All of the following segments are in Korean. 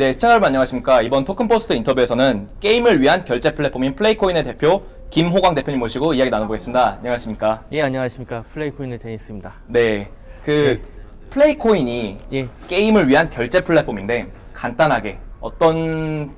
네, 시청자 여러분 안녕하십니까. 이번 토큰포스트 인터뷰에서는 게임을 위한 결제 플랫폼인 플레이코인의 대표 김호광 대표님 모시고 이야기 나눠보겠습니다. 안녕하십니까. 예 안녕하십니까 플레이코인의 데니스입니다. 네, 그 플레이코인이 예 게임을 위한 결제 플랫폼인데 간단하게 어떤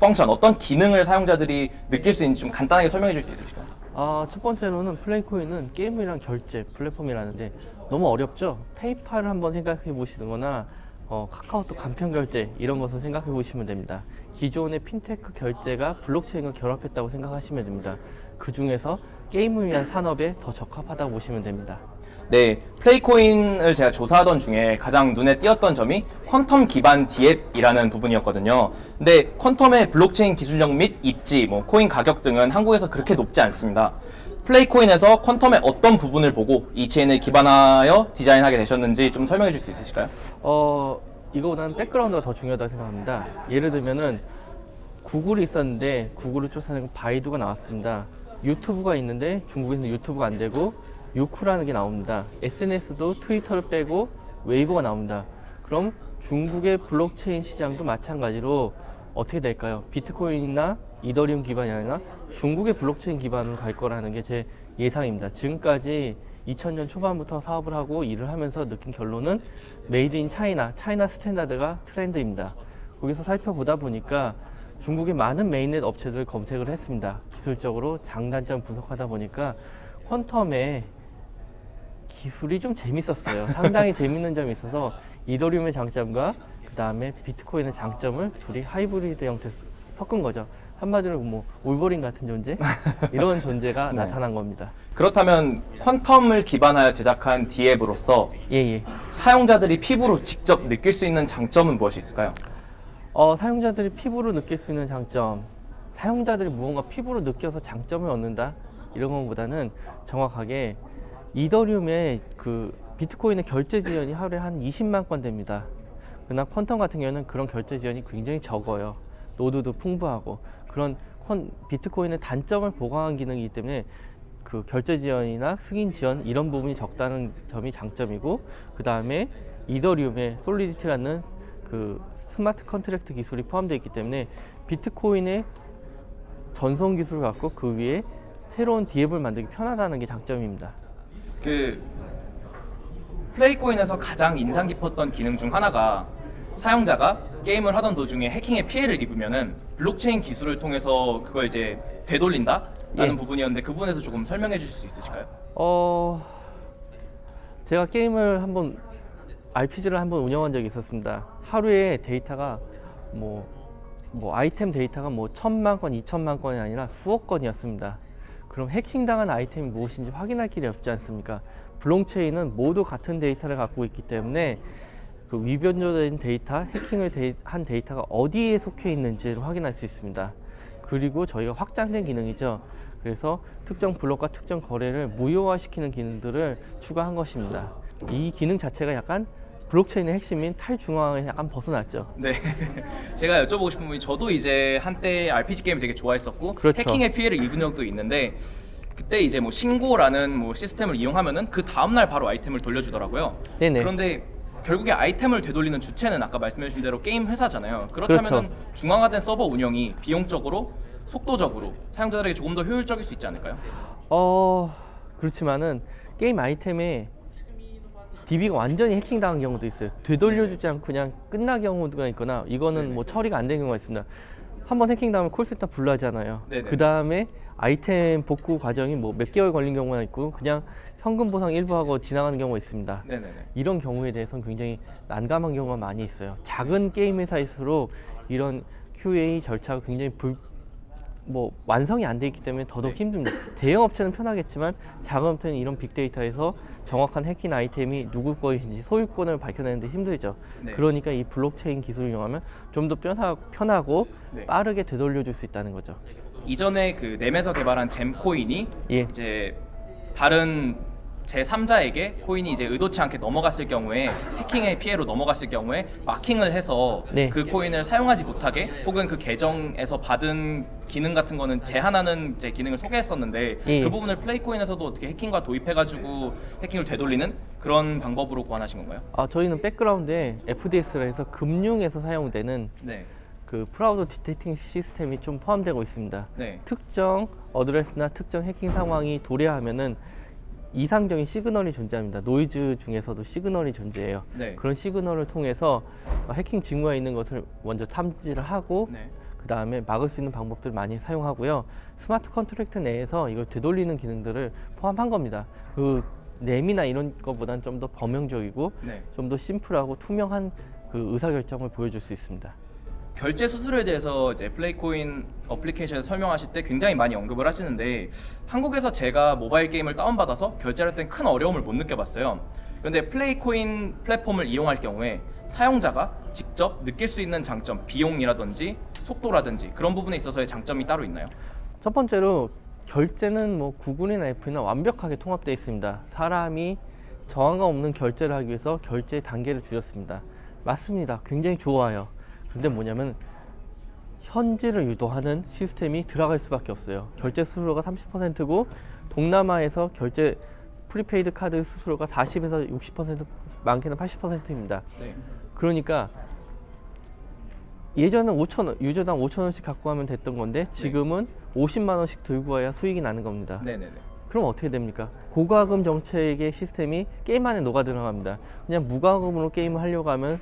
function, 어떤 기능을 사용자들이 느낄 수 있는지 좀 간단하게 설명해 줄 수 있으실까요? 아, 첫 번째로는 플레이코인은 게임이랑 결제 플랫폼이라는데 너무 어렵죠? 페이팔을 한번 생각해 보시거나 어, 카카오톡 간편 결제 이런 것을 생각해 보시면 됩니다. 기존의 핀테크 결제가 블록체인과 결합했다고 생각하시면 됩니다. 그 중에서 게임을 위한 산업에 더 적합하다고 보시면 됩니다. 네, 플레이코인을 제가 조사하던 중에 가장 눈에 띄었던 점이 퀀텀 기반 DApp이라는 부분이었거든요. 근데 퀀텀의 블록체인 기술력 및 입지, 뭐 코인 가격 등은 한국에서 그렇게 높지 않습니다. 플레이코인에서 퀀텀의 어떤 부분을 보고 이 체인을 기반하여 디자인하게 되셨는지 좀 설명해 줄 수 있으실까요? 어, 이거보다는 백그라운드가 더 중요하다고 생각합니다. 예를 들면은 구글이 있었는데 구글을 쫓아내고 바이두가 나왔습니다. 유튜브가 있는데 중국에서는 유튜브가 안 되고 유쿠라는 게 나옵니다. SNS도 트위터를 빼고 웨이보가 나옵니다. 그럼 중국의 블록체인 시장도 마찬가지로 어떻게 될까요? 비트코인이나 이더리움 기반이 아니라 중국의 블록체인 기반으로 갈 거라는 게 제 예상입니다. 지금까지 2000년 초반부터 사업을 하고 일을 하면서 느낀 결론은 Made in China, China standard가 트렌드입니다. 거기서 살펴보다 보니까 중국의 많은 mainnet 업체들을 검색을 했습니다. 기술적으로 장단점 분석하다 보니까 퀀텀의 기술이 좀 재밌었어요. 상당히 재밌는 점이 있어서 이더리움의 장점과 그 다음에 비트코인의 장점을 둘이 하이브리드 형태로 섞은 거죠. 한마디로 뭐 올버린 같은 존재 이런 존재가 네. 나타난 겁니다. 그렇다면 퀀텀을 기반하여 제작한 디앱으로서 예 예. 사용자들이 피부로 직접 느낄 수 있는 장점은 무엇이 있을까요? 어, 사용자들이 피부로 느낄 수 있는 장점, 사용자들이 무언가 피부로 느껴서 장점을 얻는다 이런 것보다는 정확하게 이더리움의 그 비트코인의 결제 지연이 하루에 한 20만 건 됩니다. 그러나 퀀텀 같은 경우는 그런 결제 지연이 굉장히 적어요. 노드도 풍부하고 그런 콘, 비트코인의 단점을 보강한 기능이기 때문에 그 결제 지연이나 승인 지연 이런 부분이 적다는 점이 장점이고 그 다음에 이더리움의 Solidity라는 그 smart contract 기술이 포함되어 있기 때문에 비트코인의 전송 기술을 갖고 그 위에 새로운 DApp을 만들기 편하다는 게 장점입니다. 그 플레이코인에서 가장 인상 깊었던 기능 중 하나가 사용자가 게임을 하던 도중에 해킹의 피해를 입으면은 블록체인 기술을 통해서 그걸 이제 되돌린다 라는 예. 부분이었는데 그 부분에서 조금 설명해 주실 수 있으실까요? 어 제가 게임을 한번 RPG를 한번 운영한 적이 있었습니다. 하루에 데이터가 뭐, 뭐 아이템 데이터가 뭐 천만 건, 이천만 건이 아니라 수억 건이었습니다. 그럼 해킹당한 아이템이 무엇인지 확인할 길이 없지 않습니까? 블록체인은 모두 같은 데이터를 갖고 있기 때문에 그 위변조된 데이터, 해킹을 데이- 한 데이터가 어디에 속해 있는지를 확인할 수 있습니다. 그리고 저희가 확장된 기능이죠. 그래서 특정 블록과 특정 거래를 무효화시키는 기능들을 추가한 것입니다. 이 기능 자체가 약간 블록체인의 핵심인 탈중앙에 약간 벗어났죠. 네. 제가 여쭤보고 싶은 부분이 저도 이제 한때 RPG 게임 되게 좋아했었고 그렇죠. 해킹의 피해를 입은 적도 있는데 그때 이제 뭐 신고라는 뭐 시스템을 이용하면은 그 다음 날 바로 아이템을 돌려주더라고요. 네네. 그런데 결국에 아이템을 되돌리는 주체는 아까 말씀해주신 대로 게임 회사잖아요. 그렇다면 그렇죠. 중앙화된 서버 운영이 비용적으로 속도적으로 사용자들에게 조금 더 효율적일 수 있지 않을까요? 어 그렇지만은 게임 아이템에 DB가 완전히 해킹당한 경우도 있어요. 되돌려주지 않고 그냥 끝난 경우가 있거나 이거는 뭐 처리가 안 된 경우가 있습니다. 한번 해킹당하면 콜센터 불러하잖아요. 네네. 그 다음에 아이템 복구 과정이 뭐 몇 개월 걸린 경우가 있고 그냥 현금 보상 일부 하고 지나가는 경우가 있습니다. 네네네. 이런 경우에 대해서는 굉장히 난감한 경우가 많이 있어요. 작은 게임 회사일수록 이런 QA 절차가 굉장히 불, 뭐 완성이 안 돼 있기 때문에 더더욱 네. 힘듭니다. 대형 업체는 편하겠지만 작은 업체는 이런 빅데이터에서 정확한 해킹 아이템이 누구 것인지 소유권을 밝혀내는데 힘들죠. 네. 그러니까 이 블록체인 기술을 이용하면 좀 더 편하, 편하고 네. 빠르게 되돌려줄 수 있다는 거죠. 이전에 그 넴에서 개발한 잼코인이 예. 이제 다른 제3자에게 코인이 이제 의도치 않게 넘어갔을 경우에 해킹의 피해로 넘어갔을 경우에 마킹을 해서 네. 그 코인을 사용하지 못하게 혹은 그 계정에서 받은 기능 같은 거는 제한하는 이제 기능을 소개했었는데 예. 그 부분을 플레이코인에서도 어떻게 해킹과 도입해가지고 해킹을 되돌리는 그런 방법으로 고안하신 건가요? 아, 저희는 백그라운드에 FDS라 해서 금융에서 사용되는 네. 그 fraud detecting system이 좀 포함되고 있습니다. 네. 특정 address나 특정 해킹 상황이 도래하면은 이상적인 시그널이 존재합니다. 노이즈 중에서도 시그널이 존재해요. 네. 그런 시그널을 통해서 해킹 징후가 있는 것을 먼저 탐지를 하고 네. 그 다음에 막을 수 있는 방법들을 많이 사용하고요. smart contract 내에서 이걸 되돌리는 기능들을 포함한 겁니다. 그 램이나 이런 것보다는 좀 더 범용적이고 네. 좀더 심플하고 투명한 그 의사결정을 보여줄 수 있습니다. 결제 수수료에 대해서 이제 플레이코인 어플리케이션에서 설명하실 때 굉장히 많이 언급을 하시는데 한국에서 제가 모바일 게임을 다운받아서 결제할 땐 큰 어려움을 못 느껴봤어요. 그런데 플레이코인 플랫폼을 이용할 경우에 사용자가 직접 느낄 수 있는 장점, 비용이라든지 속도라든지 그런 부분에 있어서의 장점이 따로 있나요? 첫 번째로 결제는 뭐 구글이나 애플이나 완벽하게 통합되어 있습니다. 사람이 저항감 없는 결제를 하기 위해서 결제 단계를 줄였습니다. 맞습니다. 굉장히 좋아요. 근데 뭐냐면 현질을 유도하는 시스템이 들어갈 수밖에 없어요. 결제 수수료가 30%고 동남아에서 결제 prepaid 카드 수수료가 40에서 60% 많게는 80%입니다. 네. 그러니까 예전은 5천 원, 유저당 5천 원씩 갖고 가면 됐던 건데 지금은 50만 원씩 들고 와야 수익이 나는 겁니다. 네네네. 그럼 어떻게 됩니까? 고과금 정책의 시스템이 게임 안에 녹아 들어갑니다. 그냥 무과금으로 게임을 하려고 하면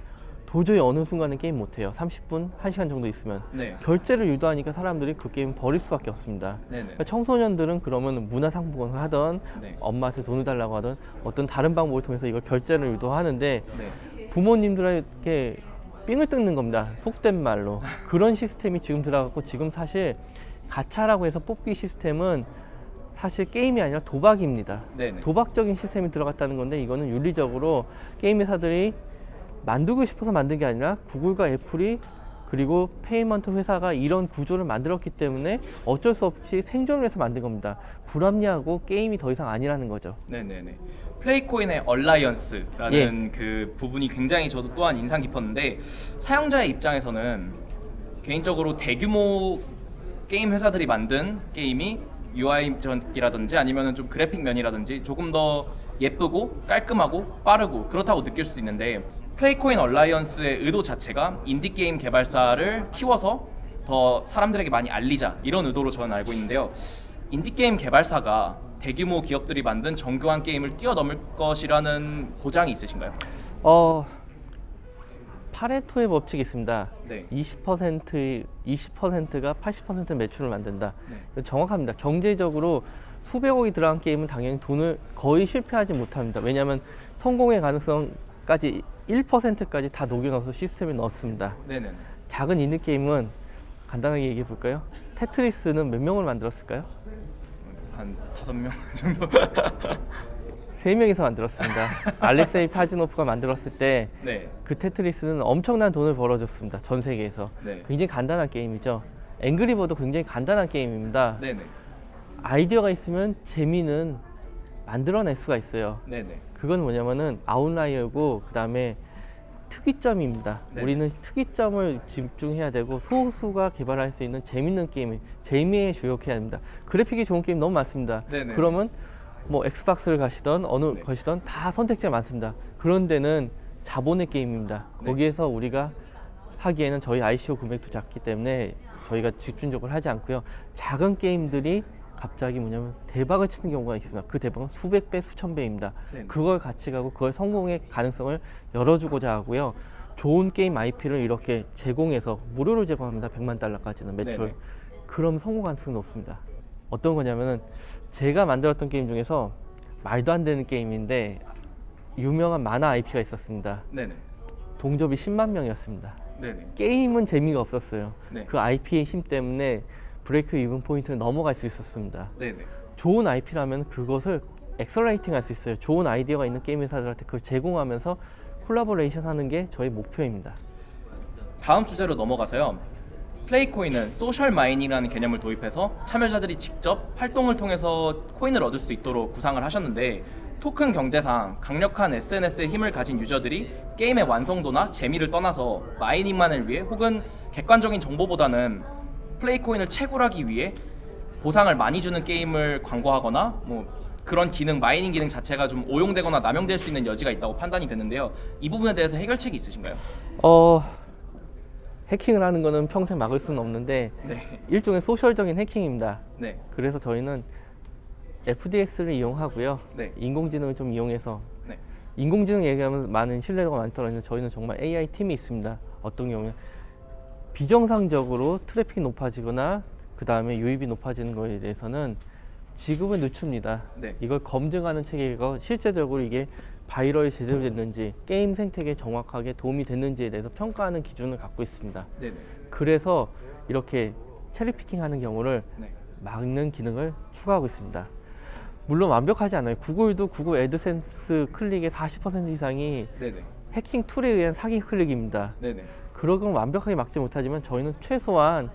도저히 어느 순간에 게임 못 해요. 30분, 1시간 정도 있으면. 네. 결제를 유도하니까 사람들이 그 게임 버릴 수밖에 없습니다. 네네. 그러니까 청소년들은 그러면 문화상품권을 하던 네. 엄마한테 돈을 달라고 하던 어떤 다른 방법을 통해서 이걸 결제를 유도하는데 네. 부모님들에게 삥을 뜯는 겁니다. 속된 말로. 그런 시스템이 지금 들어갔고 지금 사실 가차라고 해서 뽑기 시스템은 사실 게임이 아니라 도박입니다. 네네. 도박적인 시스템이 들어갔다는 건데 이거는 윤리적으로 게임 회사들이 만들고 싶어서 만든 게 아니라 구글과 애플이 그리고 payment 회사가 이런 구조를 만들었기 때문에 어쩔 수 없이 생존을 해서 만든 겁니다. 불합리하고 게임이 더 이상 아니라는 거죠. 네네네. 플레이코인의 alliance라는 그 부분이 굉장히 저도 또한 인상 깊었는데 사용자의 입장에서는 개인적으로 대규모 게임 회사들이 만든 게임이 UI적이라든지 아니면 좀 그래픽 면이라든지 조금 더 예쁘고 깔끔하고 빠르고 그렇다고 느낄 수도 있는데 플레이코인 alliance의 의도 자체가 인디 게임 개발사를 키워서 더 사람들에게 많이 알리자 이런 의도로 저는 알고 있는데요. 인디 게임 개발사가 대규모 기업들이 만든 정교한 게임을 뛰어넘을 것이라는 보장이 있으신가요? 어 파레토의 법칙이 있습니다. 네. 20% 20%가 80% 매출을 만든다. 네. 정확합니다. 경제적으로 수백억이 들어간 게임은 당연히 돈을 거의 실패하지 못합니다. 왜냐하면 성공의 가능성까지 1%까지 다 녹여넣어서 시스템에 넣었습니다. 네네. 작은 인디 게임은 간단하게 얘기해 볼까요? 테트리스는 몇 명을 만들었을까요? 한 다섯 명 정도. 세 명이서 만들었습니다. 알렉세이 파지노프가 만들었을 때 네. 그 테트리스는 엄청난 돈을 벌어줬습니다. 전 세계에서. 네. 굉장히 간단한 게임이죠. 앵그리버도 굉장히 간단한 게임입니다. 네네. 아이디어가 있으면 재미는 만들어낼 수가 있어요. 네네. 그건 뭐냐면은 아웃라이어고 그 다음에 특이점입니다. 네. 우리는 특이점을 집중해야 되고 소수가 개발할 수 있는 재밌는 게임, 재미에 주력해야 합니다. 그래픽이 좋은 게임 너무 많습니다. 네네. 그러면 뭐 엑스박스를 가시던 어느 네. 것이던 다 선택지가 많습니다. 그런 데는 자본의 게임입니다. 네. 거기에서 우리가 하기에는 저희 ICO 금액도 작기 때문에 저희가 집중적으로 하지 않고요. 작은 게임들이 갑자기 뭐냐면 대박을 치는 경우가 있습니다. 그 대박은 수백 배, 수천 배입니다. 네네. 그걸 같이 가고 그걸 성공의 가능성을 열어주고자 하고요. 좋은 게임 IP를 이렇게 제공해서 무료로 제공합니다. 100만 달러까지는 매출. 네네. 그럼 성공 가능성이 높습니다. 어떤 거냐면은 제가 만들었던 게임 중에서 말도 안 되는 게임인데 유명한 만화 IP가 있었습니다. 네네. 동접이 10만 명이었습니다. 네네. 게임은 재미가 없었어요. 네. 그 IP의 힘 때문에 break-even point를 넘어갈 수 있었습니다. 네네. 좋은 IP라면 그것을 accelerating 할 수 있어요. 좋은 아이디어가 있는 게임 회사들한테 그걸 제공하면서 콜라보레이션 하는 게 저희 목표입니다. 다음 주제로 넘어가서요. 플레이코인은 social mining이라는 개념을 도입해서 참여자들이 직접 활동을 통해서 코인을 얻을 수 있도록 구상을 하셨는데 토큰 경제상 강력한 SNS의 힘을 가진 유저들이 게임의 완성도나 재미를 떠나서 mining만을 위해 혹은 객관적인 정보보다는 플레이 코인을 채굴하기 위해 보상을 많이 주는 게임을 광고하거나 뭐 그런 기능 마이닝 기능 자체가 좀 오용되거나 남용될 수 있는 여지가 있다고 판단이 되는데요. 이 부분에 대해서 해결책이 있으신가요? 어 해킹을 하는 거는 평생 막을 수는 없는데 네. 일종의 소셜적인 해킹입니다. 네. 그래서 저희는 FDS를 이용하고요. 네. 인공지능을 좀 이용해서 네. 인공지능 얘기하면 많은 신뢰도가 많더라도 저희는 정말 AI 팀이 있습니다. 어떤 경우에 비정상적으로 트래픽이 높아지거나 그 다음에 유입이 높아지는 거에 대해서는 지급을 늦춥니다. 네. 이걸 검증하는 체계가 실제적으로 이게 viral이 제대로 됐는지 게임 생태계에 정확하게 도움이 됐는지에 대해서 평가하는 기준을 갖고 있습니다. 네. 네. 그래서 이렇게 cherry picking 하는 경우를 네. 막는 기능을 추가하고 있습니다. 물론 완벽하지 않아요. 구글도 구글 애드센스 클릭의 40% 이상이 네. 네. 해킹 툴에 의한 사기 클릭입니다. 네. 네. 그런 건 완벽하게 막지 못하지만 저희는 최소한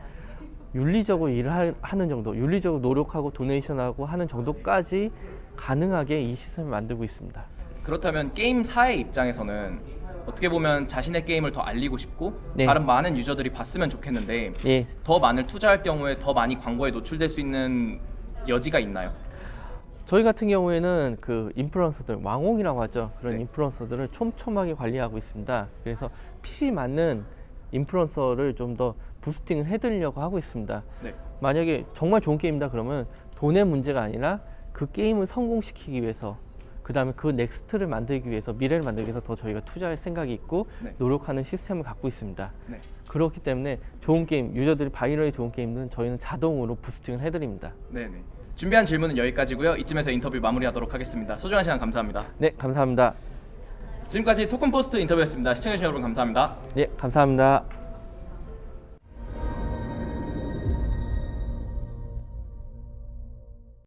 윤리적으로 일을 하- 하는 정도, 윤리적으로 노력하고 도네이션하고 하는 정도까지 가능하게 이 시스템을 만들고 있습니다. 그렇다면 게임사의 입장에서는 어떻게 보면 자신의 게임을 더 알리고 싶고 네. 다른 많은 유저들이 봤으면 좋겠는데 예, 더 많은 투자할 경우에 더 많이 광고에 노출될 수 있는 여지가 있나요? 저희 같은 경우에는 그 인플루언서들 왕홍이라고 하죠 그런 네. 인플루언서들을 촘촘하게 관리하고 있습니다 그래서 핏이 맞는 인플루언서를 좀 더 boosting을 해드리려고 하고 있습니다 네. 만약에 정말 좋은 게임이다 그러면 돈의 문제가 아니라 그 게임을 성공시키기 위해서 그 다음에 그 next를 만들기 위해서 미래를 만들기 위해서 더 저희가 투자할 생각이 있고 네. 노력하는 시스템을 갖고 있습니다 네. 그렇기 때문에 좋은 게임 유저들이 viral이 좋은 게임은 저희는 자동으로 boosting을 해드립니다 네. 네. 준비한 질문은 여기까지고요. 이쯤에서 인터뷰 마무리하도록 하겠습니다. 소중한 시간 감사합니다. 네 감사합니다 지금까지 토큰포스트 인터뷰였습니다. 시청해주신 여러분 감사합니다. 네 감사합니다